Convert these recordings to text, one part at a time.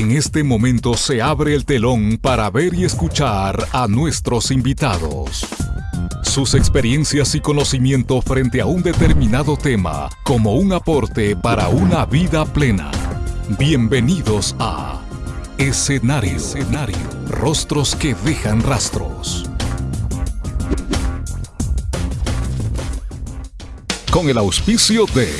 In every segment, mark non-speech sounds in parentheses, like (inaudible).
En este momento se abre el telón para ver y escuchar a nuestros invitados. Sus experiencias y conocimiento frente a un determinado tema como un aporte para una vida plena. Bienvenidos a Escenario. Escenario. Rostros que dejan rastros. Con el auspicio de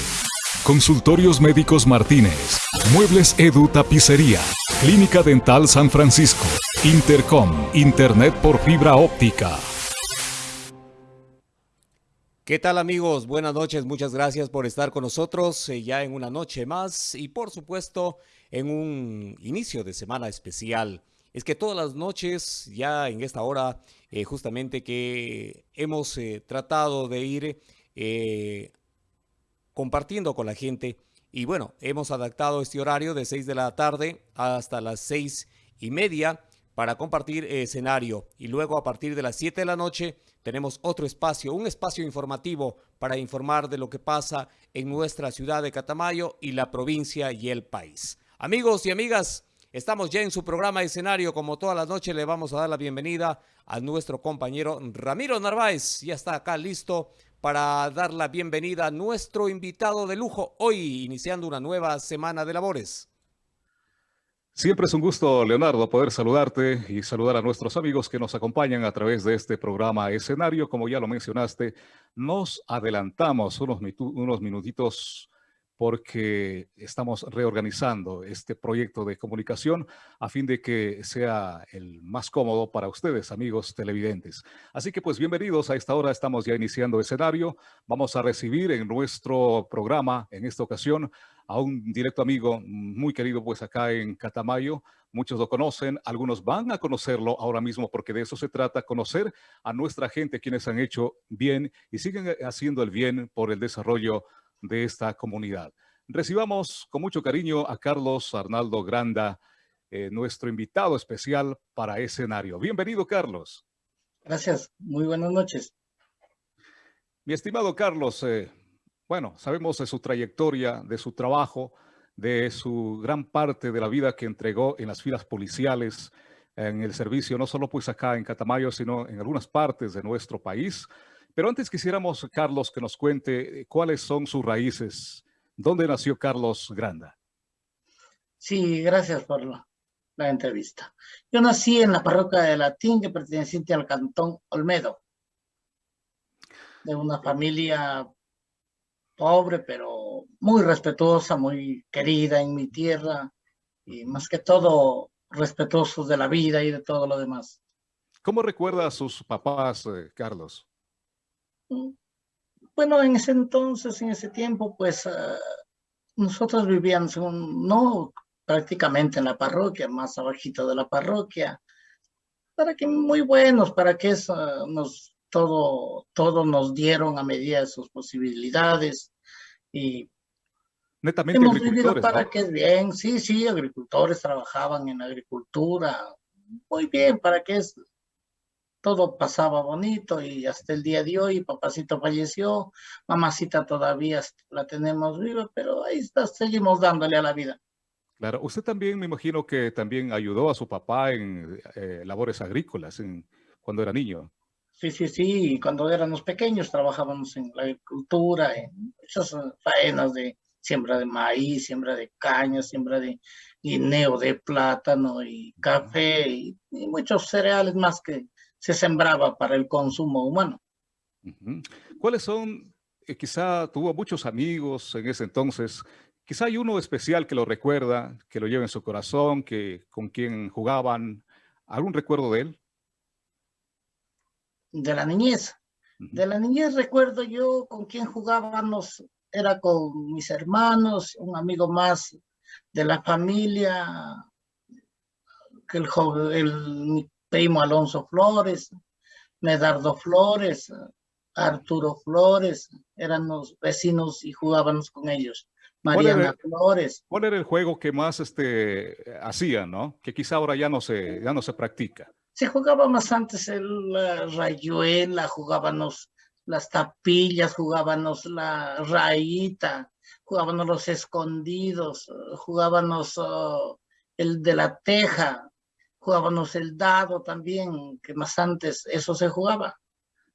Consultorios Médicos Martínez, Muebles Edu Tapicería, Clínica Dental San Francisco, Intercom, Internet por fibra óptica. ¿Qué tal amigos? Buenas noches, muchas gracias por estar con nosotros eh, ya en una noche más y por supuesto en un inicio de semana especial. Es que todas las noches, ya en esta hora, eh, justamente que hemos eh, tratado de ir compartiendo con la gente. Y bueno, hemos adaptado este horario de 6 de la tarde hasta las 6 y media para compartir escenario. Y luego a partir de las 7 de la noche tenemos otro espacio, un espacio informativo para informar de lo que pasa en nuestra ciudad de Catamayo y la provincia y el país. Amigos y amigas, estamos ya en su programa escenario. Como todas las noches le vamos a dar la bienvenida a nuestro compañero Ramiro Narváez. Ya está acá listo para dar la bienvenida a nuestro invitado de lujo hoy, iniciando una nueva semana de labores. Siempre es un gusto, Leonardo, poder saludarte y saludar a nuestros amigos que nos acompañan a través de este programa escenario. Como ya lo mencionaste, nos adelantamos unos, unos minutitos porque estamos reorganizando este proyecto de comunicación a fin de que sea el más cómodo para ustedes, amigos televidentes. Así que pues bienvenidos a esta hora, estamos ya iniciando escenario. Vamos a recibir en nuestro programa, en esta ocasión, a un directo amigo muy querido pues acá en Catamayo. Muchos lo conocen, algunos van a conocerlo ahora mismo porque de eso se trata, conocer a nuestra gente quienes han hecho bien y siguen haciendo el bien por el desarrollo de esta comunidad. Recibamos con mucho cariño a Carlos Arnaldo Granda, eh, nuestro invitado especial para escenario. Bienvenido, Carlos. Gracias, muy buenas noches. Mi estimado Carlos, eh, bueno, sabemos de su trayectoria, de su trabajo, de su gran parte de la vida que entregó en las filas policiales, en el servicio, no solo pues acá en Catamayo, sino en algunas partes de nuestro país. Pero antes quisiéramos, Carlos, que nos cuente eh, cuáles son sus raíces. ¿Dónde nació Carlos Granda? Sí, gracias por la, entrevista. Yo nací en la parroquia de Latín, que perteneciente al cantón Olmedo, de una familia pobre, pero muy respetuosa, muy querida en mi tierra, y más que todo respetuosos de la vida y de todo lo demás. ¿Cómo recuerda a sus papás, eh, Carlos? Bueno, en ese entonces, en ese tiempo, pues ah, nosotros vivíamos no prácticamente en la parroquia, más abajito de la parroquia, para que muy buenos, para que eso nos, todo, todo nos dieron a medida de sus posibilidades y Netamente hemos vivido para que es bien, sí, sí, agricultores trabajaban en agricultura, muy bien, para que es todo pasaba bonito y hasta el día de hoy papacito falleció, mamacita todavía la tenemos viva, pero ahí está, seguimos dándole a la vida. Claro, usted también me imagino que también ayudó a su papá en eh, labores agrícolas en, cuando era niño. Sí, sí, sí, cuando éramos pequeños trabajábamos en la agricultura, en esas faenas de siembra de maíz, siembra de caña, siembra de guineo, de plátano y café y muchos cereales más que se sembraba para el consumo humano. ¿Cuáles son, eh, quizá tuvo muchos amigos en ese entonces, quizá hay uno especial que lo recuerda, que lo lleva en su corazón, que con quien jugaban, ¿algún recuerdo de él? De la niñez. De la niñez recuerdo yo con quien jugábamos, era con mis hermanos, un amigo más de la familia, que el, joven, el, primo Alonso Flores, Medardo Flores, Arturo Flores, eran los vecinos y jugábamos con ellos. Mariana Flores. ¿Cuál era el juego que más este, hacían, no? Que quizá ahora ya no se, ya no se practica. Se jugaba más antes el rayuela, jugábamos las tapillas, jugábamos la rayita, jugábamos los escondidos, jugábamos oh, el de la teja, jugábamos el dado también, que más antes eso se jugaba.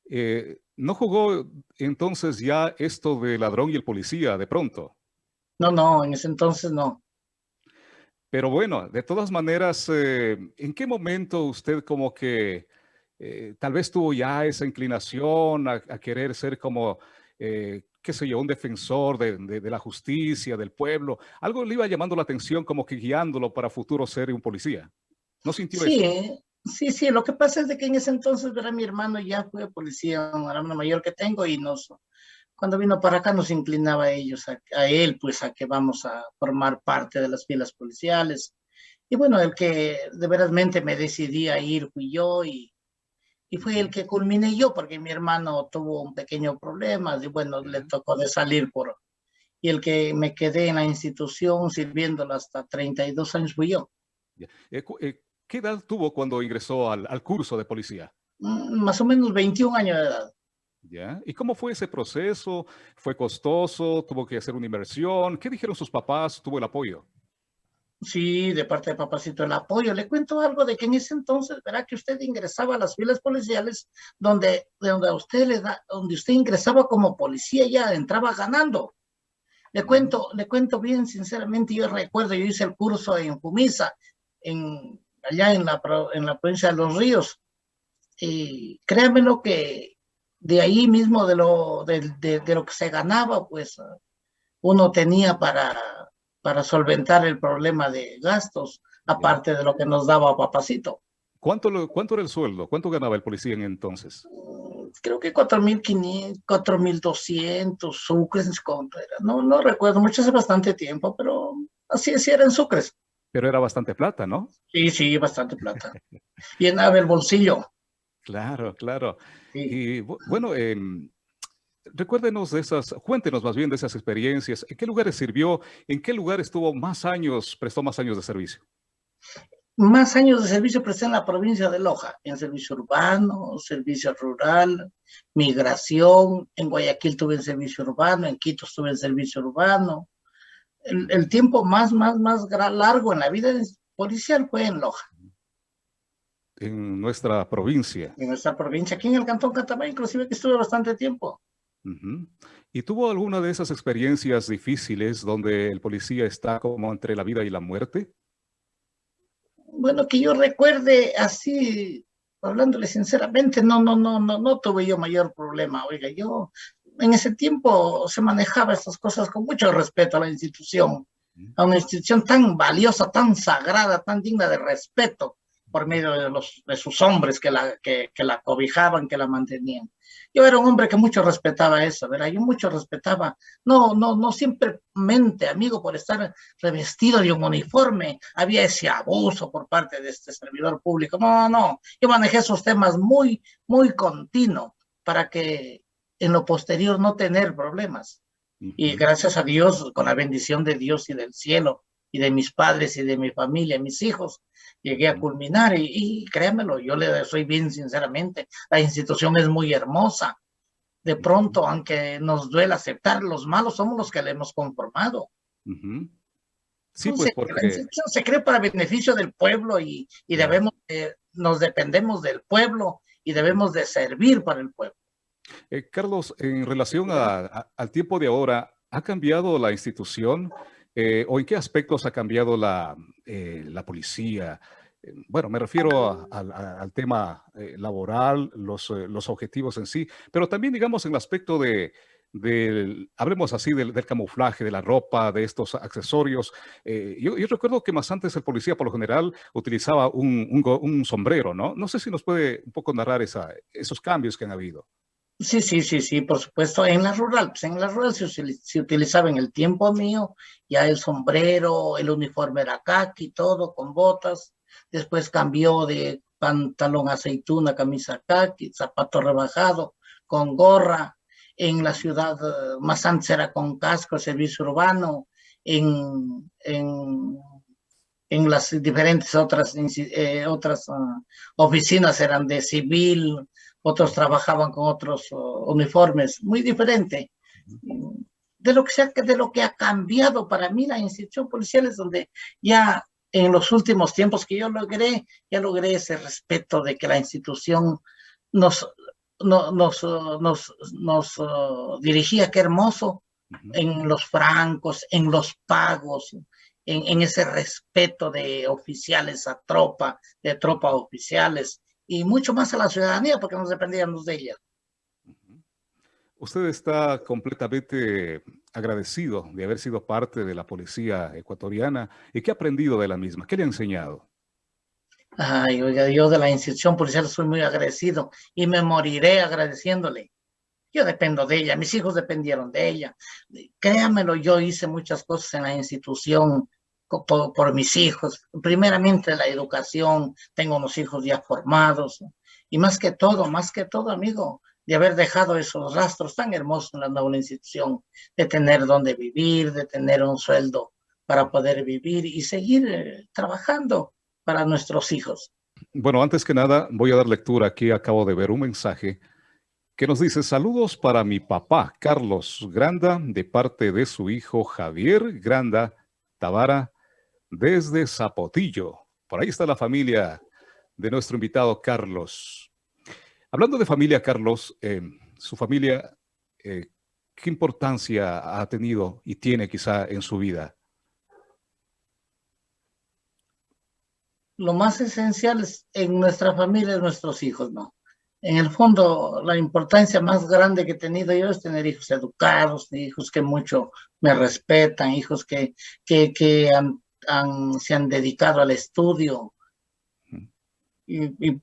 Eh, ¿No jugó entonces ya esto de ladrón y el policía de pronto? No, no, en ese entonces no. Pero bueno, de todas maneras, eh, ¿en qué momento usted como que eh, tal vez tuvo ya esa inclinación a, querer ser como, qué sé yo, un defensor de, la justicia, del pueblo? Algo le iba llamando la atención como que guiándolo para futuro ser un policía. ¿No sintió sí, eso? Sí, sí, lo que pasa es de que en ese entonces, era mi hermano ya fue policía, un hermano mayor que tengo, y nos, cuando vino para acá nos inclinaba a ellos, a, él, pues a que vamos a formar parte de las filas policiales. Y bueno, el que de verazmente me decidí a ir fui yo y, y fue el que culminé yo, porque mi hermano tuvo un pequeño problema y bueno, le tocó de salir por... Y el que me quedé en la institución sirviéndola hasta 32 años fui yo. Eh, eh, ¿Qué edad tuvo cuando ingresó al, curso de policía? Mm, más o menos 21 años de edad. ¿Ya? ¿Y cómo fue ese proceso? ¿Fue costoso? ¿Tuvo que hacer una inversión? ¿Qué dijeron sus papás? ¿Tuvo el apoyo? Sí, de parte de papacito el apoyo. Le cuento algo de que en ese entonces, verá que usted ingresaba a las filas policiales donde, donde, usted le da, donde usted ingresaba como policía ya entraba ganando. Le cuento, le cuento bien sinceramente, yo recuerdo, yo hice el curso en Fumisa, en allá en la, en la provincia de Los Ríos. Y créanmelo que de ahí mismo, de lo, de, de, lo que se ganaba, pues uno tenía para, para solventar el problema de gastos, aparte de lo que nos daba papacito. ¿Cuánto, ¿Cuánto era el sueldo? ¿Cuánto ganaba el policía en entonces? Creo que 4.500, 4.200 sucres. No, no recuerdo mucho, hace bastante tiempo, pero así, así era en sucres. Pero era bastante plata, ¿no? Sí, sí, bastante plata. Llenaba el bolsillo. Claro, claro. Y bueno, em, recuérdenos de esas, cuéntenos más bien de esas experiencias. ¿En qué lugares sirvió? ¿En qué lugar estuvo más años, prestó más años de servicio? Más años de servicio presté en la provincia de Loja, en servicio urbano, servicio rural, migración. En Guayaquil tuve en servicio urbano, en Quito estuve en servicio urbano, el, tiempo más, más, más largo en la vida policial fue en Loja. En nuestra provincia. En nuestra provincia, aquí en el Cantón Catamay, inclusive que estuve bastante tiempo. ¿Y tuvo alguna de esas experiencias difíciles donde el policía está como entre la vida y la muerte? Bueno, que yo recuerde así, hablándole sinceramente, no, no, no, no, no tuve yo mayor problema. Oiga, yo en ese tiempo se manejaba estas cosas con mucho respeto a la institución, a una institución tan valiosa, tan sagrada, tan digna de respeto por medio de, sus hombres que la, que, que la cobijaban, que la mantenían. Yo era un hombre que mucho respetaba eso, ¿verdad? Yo mucho respetaba, no, no, no simplemente, amigo, por estar revestido de un uniforme, había ese abuso por parte de este servidor público. No, no, yo manejé esos temas muy, muy continuo para que en lo posterior no tener problemas. Y gracias a Dios, con la bendición de Dios y del cielo, y de mis padres y de mi familia, mis hijos, llegué a culminar y, y créanmelo, yo le soy bien sinceramente, la institución es muy hermosa. De pronto, aunque nos duele aceptar, los malos somos los que le hemos conformado. Sí, pues porque... La institución se cree para beneficio del pueblo y, y debemos, nos dependemos del pueblo y debemos de servir para el pueblo. Eh, Carlos, en relación al tiempo de ahora, ¿ha cambiado la institución eh, o en qué aspectos ha cambiado la, eh, policía? Bueno, me refiero al tema laboral, los, objetivos en sí, pero también, digamos, en el aspecto de, hablemos así, del, camuflaje, de la ropa, de estos accesorios. yo, recuerdo que más antes el policía, por lo general, utilizaba un, sombrero, ¿no? No sé si nos puede un poco narrar esos cambios que han habido. Sí, sí, sí, sí, por supuesto. En la rural, pues en la rural se, utilizaba en el tiempo mío ya el sombrero, el uniforme era kaki, todo con botas. Después cambió de pantalón aceituna, camisa kaki, zapato rebajado, con gorra. En la ciudad eh, más antes era con casco, servicio urbano. En, en, en las diferentes otras, eh, otras ah, oficinas eran de civil, otros trabajaban con otros uniformes, muy diferente. De lo, que de lo que ha cambiado para mí la institución policial es donde ya en los últimos tiempos que yo logré, ya logré ese respeto de que la institución nos, nos, nos, nos uh, dirigía, qué hermoso, en los francos, en los pagos, en, en, ese respeto de oficiales a tropa, de tropa a oficiales, y mucho más a la ciudadanía, porque nos dependíamos de ella. Usted está completamente agradecido de haber sido parte de la policía ecuatoriana. ¿Y qué ha aprendido de la misma? ¿Qué le ha enseñado? Ay, oiga, yo de la institución policial soy muy agradecido y me moriré agradeciéndole. Yo dependo de ella, mis hijos dependieron de ella. Créamelo, yo hice muchas cosas en la institución por, por mis hijos. Primeramente la educación, tengo unos hijos ya formados. Y más que todo, más que todo, amigo, de haber dejado esos rastros tan hermosos en la nueva institución, de tener donde vivir, de tener un sueldo para poder vivir y seguir eh, trabajando para nuestros hijos. Bueno, antes que nada, voy a dar lectura aquí. Acabo de ver un mensaje que nos dice, saludos para mi papá, Carlos Granda, de parte de su hijo Javier Granda Tavara, desde Zapotillo. Por ahí está la familia de nuestro invitado Carlos. Hablando de familia, Carlos, eh, su familia, eh, ¿qué importancia ha tenido y tiene quizá en su vida? Lo más esencial es en nuestra familia, nuestros hijos, ¿no? En el fondo, la importancia más grande que he tenido yo es tener hijos educados, hijos que mucho me respetan, hijos que, que, que se han dedicado al estudio y, y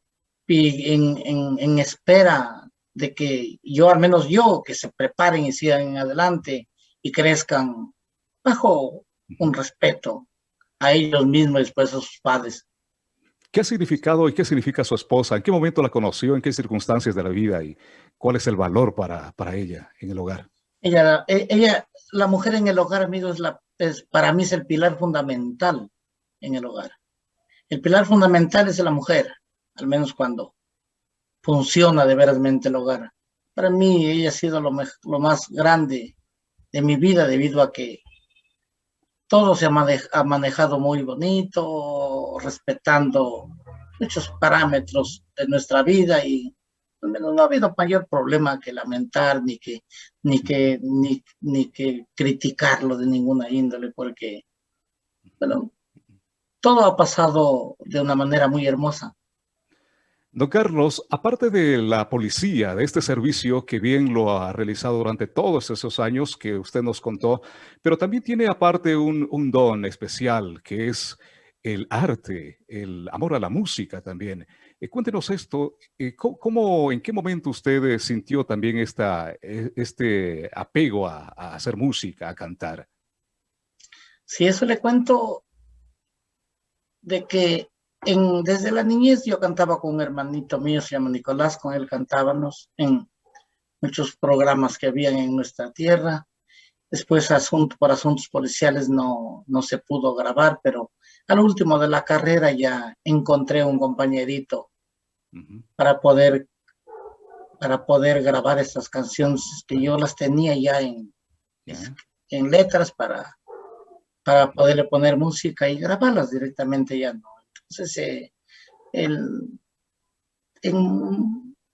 y en, en, espera de que yo, al menos yo, que se preparen y sigan adelante y crezcan bajo un respeto a ellos mismos y después a sus padres. ¿Qué ha significado y qué significa su esposa? ¿En qué momento la conoció? ¿En qué circunstancias de la vida? ¿Y cuál es el valor para, para ella en el hogar? Ella, e, ella, la mujer en el hogar, amigos, la, es, para mí es el pilar fundamental en el hogar. El pilar fundamental es la mujer al menos cuando funciona de verasmente el hogar. Para mí ella ha sido lo, lo más grande de mi vida debido a que todo se ha, manejado muy bonito, respetando muchos parámetros de nuestra vida y menos no ha habido mayor problema que lamentar ni que, ni que, ni, ni que criticarlo de ninguna índole, porque, bueno, todo ha pasado de una manera muy hermosa. Don Carlos, aparte de la policía, de este servicio que bien lo ha realizado durante todos esos años que usted nos contó, pero también tiene aparte un, don especial que es el arte, el amor a la música también. Eh, cuéntenos esto, eh, ¿cómo, en qué momento usted sintió también esta, e, este apego a, a hacer música, a cantar? Sí, eso le cuento de que desde la niñez yo cantaba con un hermanito mío, se llama Nicolás, con él cantábamos en muchos programas que habían en nuestra tierra. Después, asunto, por asuntos policiales no, no se pudo grabar, pero al último de la carrera ya encontré un compañerito para poder para poder grabar estas canciones que yo las tenía ya en, en letras para, para poderle poner música y grabarlas directamente ya no. Entonces, eh,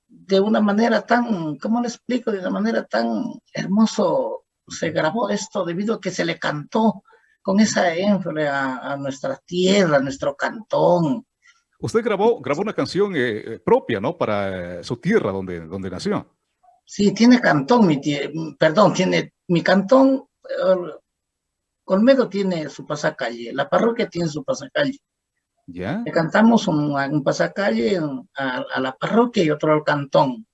de una manera tan, ¿cómo le explico? De una manera tan hermoso se grabó esto debido a que se le cantó con esa énfasis a, nuestra tierra, a nuestro cantón. Usted grabó, grabó una canción eh, eh, propia, ¿no? Para su tierra donde, donde nació. Sí, tiene cantón, mi perdón, tiene mi cantón, Olmedo tiene su pasacalle, la parroquia tiene su pasacalle. ¿Ya? Le cantamos un, un pasacalle a, la parroquia y otro al cantón.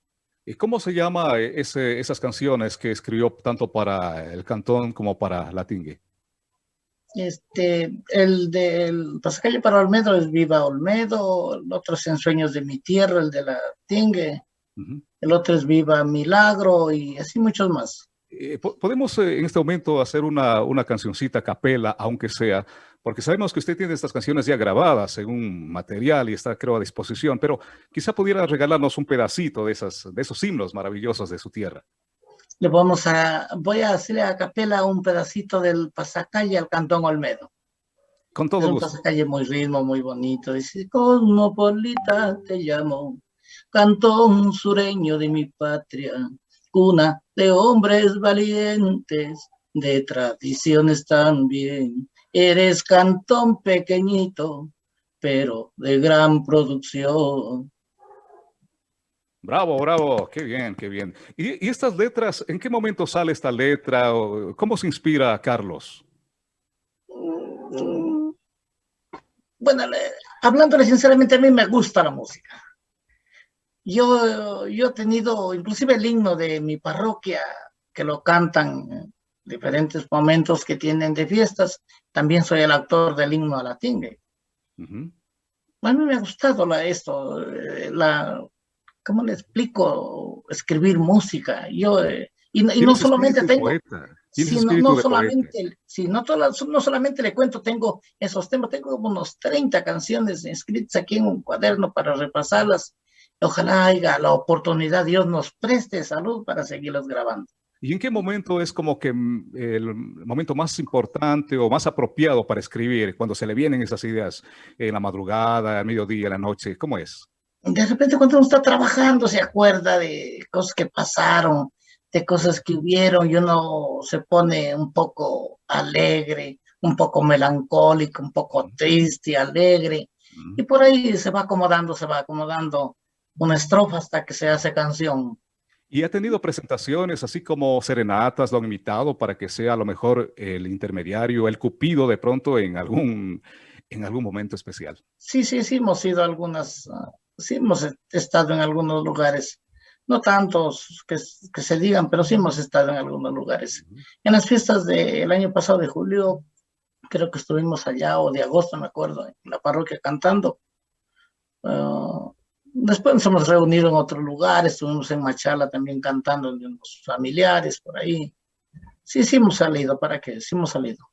¿Y cómo se llama ese, esas canciones que escribió tanto para el cantón como para la tingue? Este, el del pasacalle para Olmedo es Viva Olmedo, el otro es En Sueños de mi Tierra, el de la tingue, el otro es Viva Milagro y así muchos más. Eh, podemos eh, en este momento hacer una, una cancioncita capela, aunque sea, porque sabemos que usted tiene estas canciones ya grabadas en un material y está, creo, a disposición, pero quizá pudiera regalarnos un pedacito de, esas, de esos himnos maravillosos de su tierra. Le vamos a, voy a hacerle a capela un pedacito del pasacalle al Cantón Olmedo. Con todo gusto. Un calle muy ritmo, muy bonito. Dice, Cosmopolita te llamo, cantón sureño de mi patria, cuna de hombres valientes, de tradiciones también. Eres cantón pequeñito, pero de gran producción. Bravo, bravo, qué bien, qué bien. ¿Y, estas letras, en qué momento sale esta letra? ¿Cómo se inspira Carlos? Mm, bueno, hablándole sinceramente, a mí me gusta la música. Yo, yo he tenido inclusive el himno de mi parroquia, que lo cantan en diferentes momentos que tienen de fiestas. También soy el autor del himno a la tingue. A mí me ha gustado la, esto, eh, la, ¿cómo le explico? Escribir música. Yo, eh, y, no solamente tengo... Si no, solamente, si no, solamente le cuento, tengo esos temas, tengo unos 30 canciones escritas aquí en un cuaderno para repasarlas. Ojalá haya la oportunidad, Dios nos preste salud para seguirlos grabando. ¿Y en qué momento es como que mm, el momento más importante o más apropiado para escribir, cuando se le vienen esas ideas en la madrugada, al mediodía, en la noche? ¿Cómo es? De repente cuando uno está trabajando se acuerda de cosas que pasaron, de cosas que hubieron y uno se pone un poco alegre, un poco melancólico, un poco triste, alegre. Y por ahí se va acomodando, se va acomodando una estrofa hasta que se hace canción. Y ha tenido presentaciones así como serenatas, lo han invitado para que sea a lo mejor el intermediario, el cupido de pronto en algún, en algún momento especial. Sí, sí, sí, hemos ido a algunas, ah, sí hemos estado en algunos lugares no tantos que, se digan, pero sí hemos estado en algunos lugares. En las fiestas del año pasado de julio, creo que estuvimos allá, o de agosto, me acuerdo, en la parroquia cantando. Ah, después nos hemos reunido en otro lugar, estuvimos en Machala también cantando en unos familiares por ahí. Sí, sí hemos salido, ¿para qué? Sí hemos salido.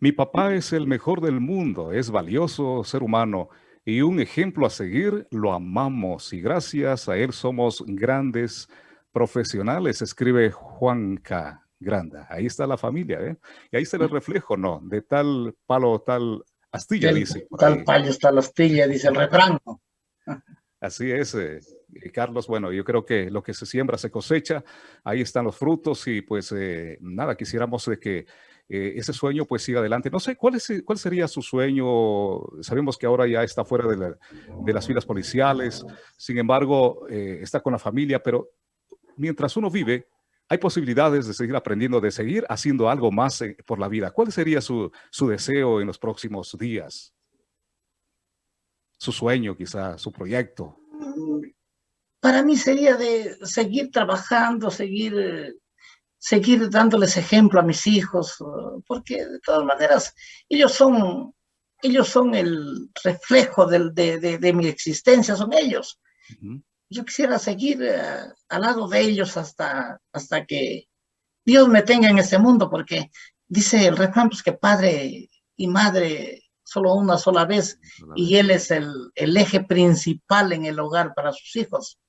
Mi papá es el mejor del mundo, es valioso ser humano y un ejemplo a seguir, lo amamos y gracias a él somos grandes profesionales, escribe Juanca Granda. Ahí está la familia, ¿eh? Y ahí está el reflejo, ¿no? De tal palo, tal astilla, dice. Tal palo, tal astilla, dice el refrán. Así es, eh, Carlos. Bueno, yo creo que lo que se siembra se cosecha. Ahí están los frutos y pues eh, nada, quisiéramos de que eh, ese sueño pues siga adelante. No sé, ¿cuál, es, ¿cuál sería su sueño? Sabemos que ahora ya está fuera de, las filas policiales, sin embargo, eh, está con la familia, pero mientras uno vive, hay posibilidades de seguir aprendiendo, de seguir haciendo algo más eh, por la vida. ¿Cuál sería su, su deseo en los próximos días? Su sueño quizá, su proyecto. Para mí sería de seguir trabajando, seguir seguir dándoles ejemplo a mis hijos, porque de todas maneras ellos son, ellos son el reflejo de, mi existencia, son ellos. Yo quisiera seguir eh, al lado de ellos hasta, hasta que Dios me tenga en este mundo, porque dice el refrán pues, que padre y madre solo una sola vez, y él es el, eje principal en el hogar para sus hijos.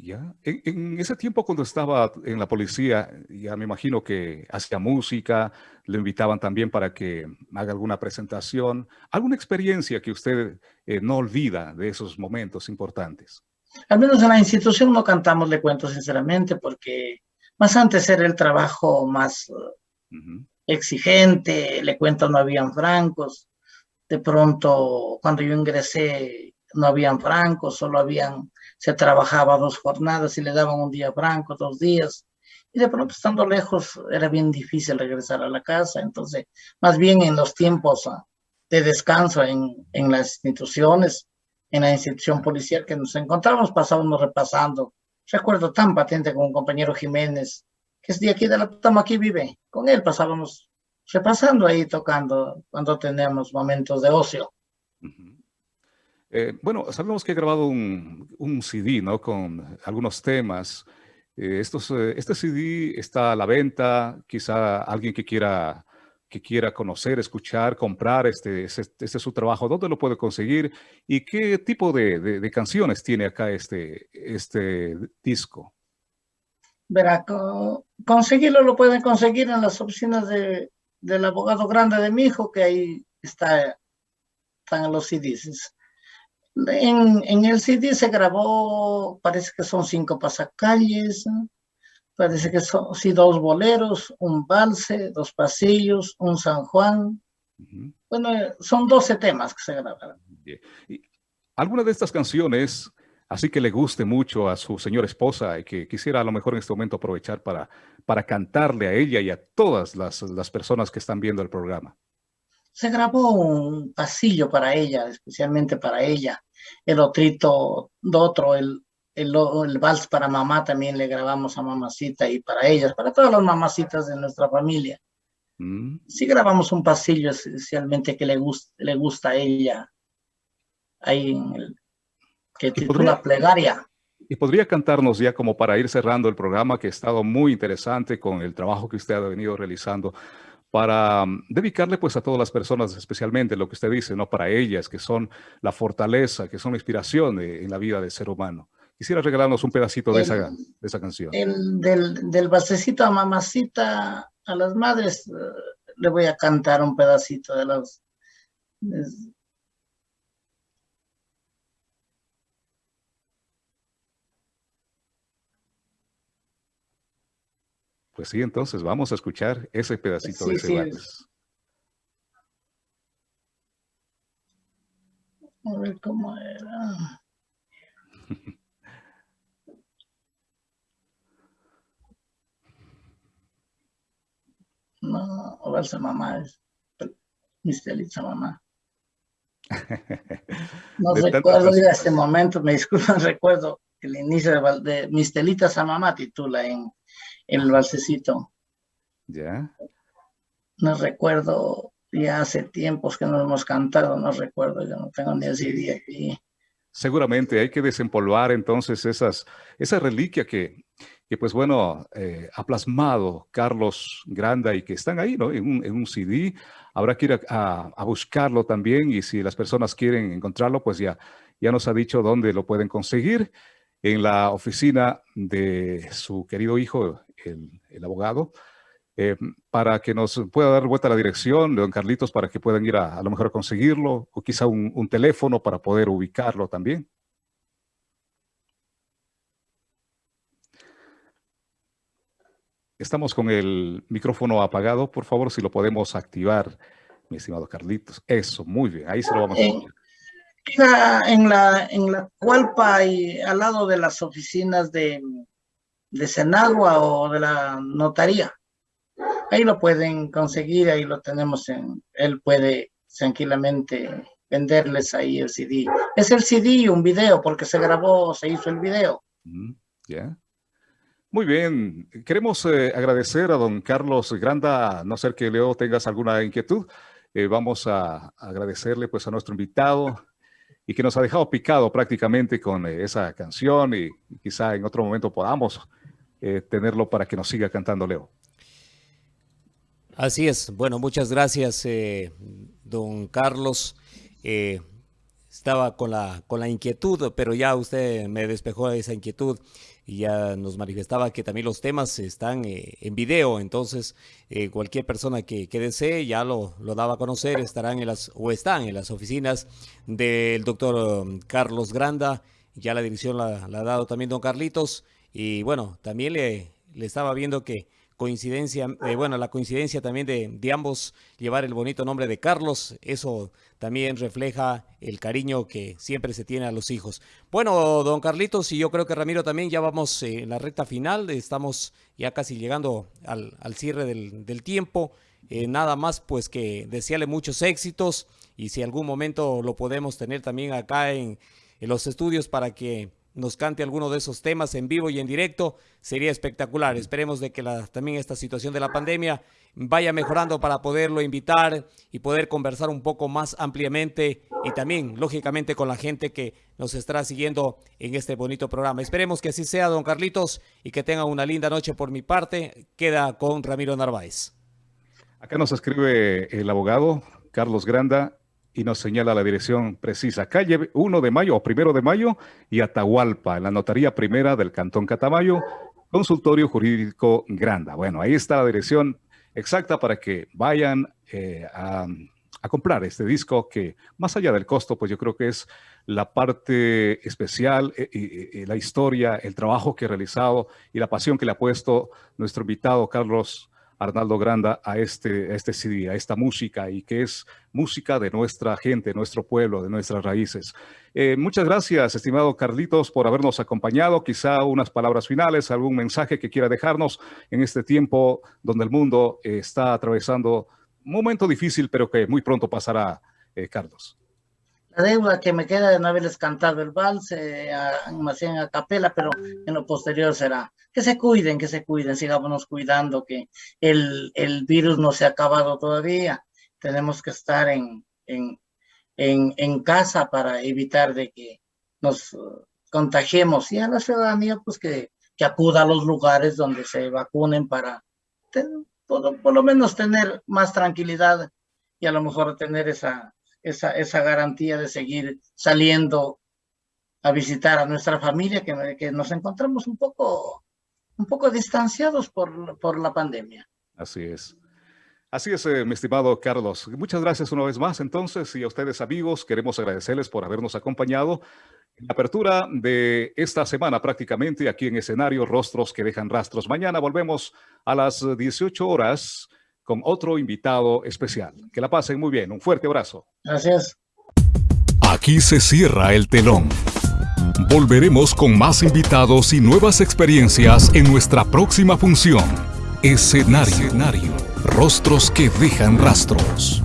Ya, en, ese tiempo cuando estaba en la policía, ya me imagino que hacía música, le invitaban también para que haga alguna presentación, alguna experiencia que usted eh, no olvida de esos momentos importantes. Al menos en la institución no cantamos, le cuento sinceramente, porque más antes era el trabajo más exigente, le cuento, no habían francos, de pronto cuando yo ingresé no habían francos, solo habían se trabajaba dos jornadas y le daban un día franco, dos días. Y de pronto estando lejos era bien difícil regresar a la casa. Entonces, más bien en los tiempos ah, de descanso en, en las instituciones, en la institución policial que nos encontramos, pasábamos repasando. Recuerdo tan patente con un compañero Jiménez, que es de aquí de la Toma, aquí vive. Con él pasábamos repasando ahí, tocando, cuando tenemos momentos de ocio. Eh, bueno, sabemos que he grabado un, CD, ¿no? Con algunos temas. Eh, eh, este CD está a la venta, quizá alguien que quiera, que quiera conocer, escuchar, comprar este, este, este es su trabajo, ¿dónde lo puede conseguir? ¿Y qué tipo de, de, canciones tiene acá este, este disco? Verá, conseguirlo lo pueden conseguir en las oficinas de del abogado grande de mi hijo, que ahí está, están los CDs. En, en el CD se grabó, parece que son cinco pasacalles, parece que son sí, dos boleros, un valse, dos pasillos, un San Juan. Bueno, son 12 temas que se grabaron. ¿Alguna de estas canciones así que le guste mucho a su señora esposa y que quisiera a lo mejor en este momento aprovechar para, para cantarle a ella y a todas las, las personas que están viendo el programa? Se grabó un pasillo para ella, especialmente para ella. El otrito, otro, el, el, el, vals para mamá también le grabamos a mamacita y para ellas, para todas las mamacitas de nuestra familia. Mm. Sí grabamos un pasillo especialmente que le, gusta le gusta a ella, ahí en el, que titula Plegaria. Y podría cantarnos ya como para ir cerrando el programa que ha estado muy interesante con el trabajo que usted ha venido realizando para mm, dedicarle pues a todas las personas, especialmente lo que usted dice, ¿no? Para ellas, que son la fortaleza, que son la inspiración en la vida del ser humano. Quisiera regalarnos un pedacito de, esa, de esa canción. El, del, del basecito a mamacita, a las madres, eh, le voy a cantar un pedacito de los... Pues sí, entonces vamos a escuchar ese pedacito de ese A ver cómo era. (laughs) No, Ovalsa mamá es Mistelitza mamá. No recuerdo de este momento, me disculpan, (laughs) recuerdo el inicio de, de Mistelita Samamá titula en el balsecito. Ya. No recuerdo, ya hace tiempos que no hemos cantado, no recuerdo, yo no tengo ni ese día aquí. Seguramente hay que desempolvar entonces esas, esa reliquia que, que pues bueno, eh, ha plasmado Carlos Granda y que están ahí, ¿no? En un, en un CD. Habrá que ir a, a, buscarlo también y si las personas quieren encontrarlo, pues ya, ya nos ha dicho dónde lo pueden conseguir en la oficina de su querido hijo, el, abogado, eh, para que nos pueda dar vuelta a la dirección don Carlitos para que puedan ir a, a lo mejor a conseguirlo o quizá un, un teléfono para poder ubicarlo también. Estamos con el micrófono apagado. Por favor, si lo podemos activar, mi estimado Carlitos. Eso, muy bien. Ahí se lo vamos a poner. En la, en la Cualpa y al lado de las oficinas de, de Senagua o de la notaría. Ahí lo pueden conseguir, ahí lo tenemos en, él puede tranquilamente venderles ahí el CD. Es el CD un video porque se grabó, se hizo el video. Ya. Muy bien, queremos eh, agradecer a don Carlos Granda, no ser que Leo tengas alguna inquietud, eh, vamos a, agradecerle pues a nuestro invitado y que nos ha dejado picado prácticamente con eh, esa canción y, quizá en otro momento podamos tenerlo para que nos siga cantando Leo. Así es, bueno, muchas gracias don Carlos. Estaba con la, con la inquietud, pero ya usted me despejó esa inquietud y ya nos manifestaba que también los temas están eh, en video, entonces eh, cualquier persona que, que, desee ya lo, lo daba a conocer, estarán en las, o están en las oficinas del doctor um, Carlos Granda, ya la dirección la, la, ha dado también don Carlitos, y bueno, también le, estaba viendo que coincidencia, eh, bueno, la coincidencia también de, ambos llevar el bonito nombre de Carlos, eso también refleja el cariño que siempre se tiene a los hijos. Bueno, don Carlitos, y yo creo que Ramiro también ya vamos eh, en la recta final, estamos ya casi llegando al, cierre del, tiempo, eh, nada más pues que desearle muchos éxitos y si algún momento lo podemos tener también acá en los estudios para que nos cante alguno de esos temas en vivo y en directo, sería espectacular. Esperemos de que la, también esta situación de la pandemia vaya mejorando para poderlo invitar y poder conversar un poco más ampliamente y también, lógicamente, con la gente que nos estará siguiendo en este bonito programa. Esperemos que así sea, don Carlitos, y que tenga una linda noche por mi parte. Queda con Ramiro Narváez. Acá nos escribe el abogado Carlos Granda y nos señala la dirección precisa. Calle 1 de mayo o primero de mayo y Atahualpa, en la notaría primera del Cantón Catamayo, consultorio jurídico Granda. Bueno, ahí está la dirección exacta para que vayan eh, a, comprar este disco que más allá del costo, pues yo creo que es la parte especial, y la historia, el trabajo que ha realizado y la pasión que le ha puesto nuestro invitado Carlos Arnaldo Granda a este, a este CD, a esta música y que es música de nuestra gente, nuestro pueblo, de nuestras raíces. Eh, muchas gracias, estimado Carlitos, por habernos acompañado. Quizá unas palabras finales, algún mensaje que quiera dejarnos en este tiempo donde el mundo eh, está atravesando un momento difícil, pero que muy pronto pasará, eh, Carlos. La deuda que me queda de no haberles cantado el vals, más bien a capela, pero en lo posterior será que se cuiden, que se cuiden, sigámonos cuidando, que el, el virus no se ha acabado todavía. Tenemos que estar en, en, en, casa para evitar de que nos uh, contagiemos y a la ciudadanía pues que, que acuda a los lugares donde se vacunen para por, por, lo menos tener más tranquilidad y a lo mejor tener esa, esa, garantía de seguir saliendo a visitar a nuestra familia, que, que nos encontramos un poco un poco distanciados por, por la pandemia. Así es. Así es, eh, mi estimado Carlos. Muchas gracias una vez más. Entonces, y a ustedes amigos, queremos agradecerles por habernos acompañado en la apertura de esta semana prácticamente aquí en escenario Rostros que dejan rastros. Mañana volvemos a las 18 horas con otro invitado especial. Que la pasen muy bien. Un fuerte abrazo. Gracias. Aquí se cierra el telón. Volveremos con más invitados y nuevas experiencias en nuestra próxima función. Escenario. Escenario. Rostros que dejan rastros.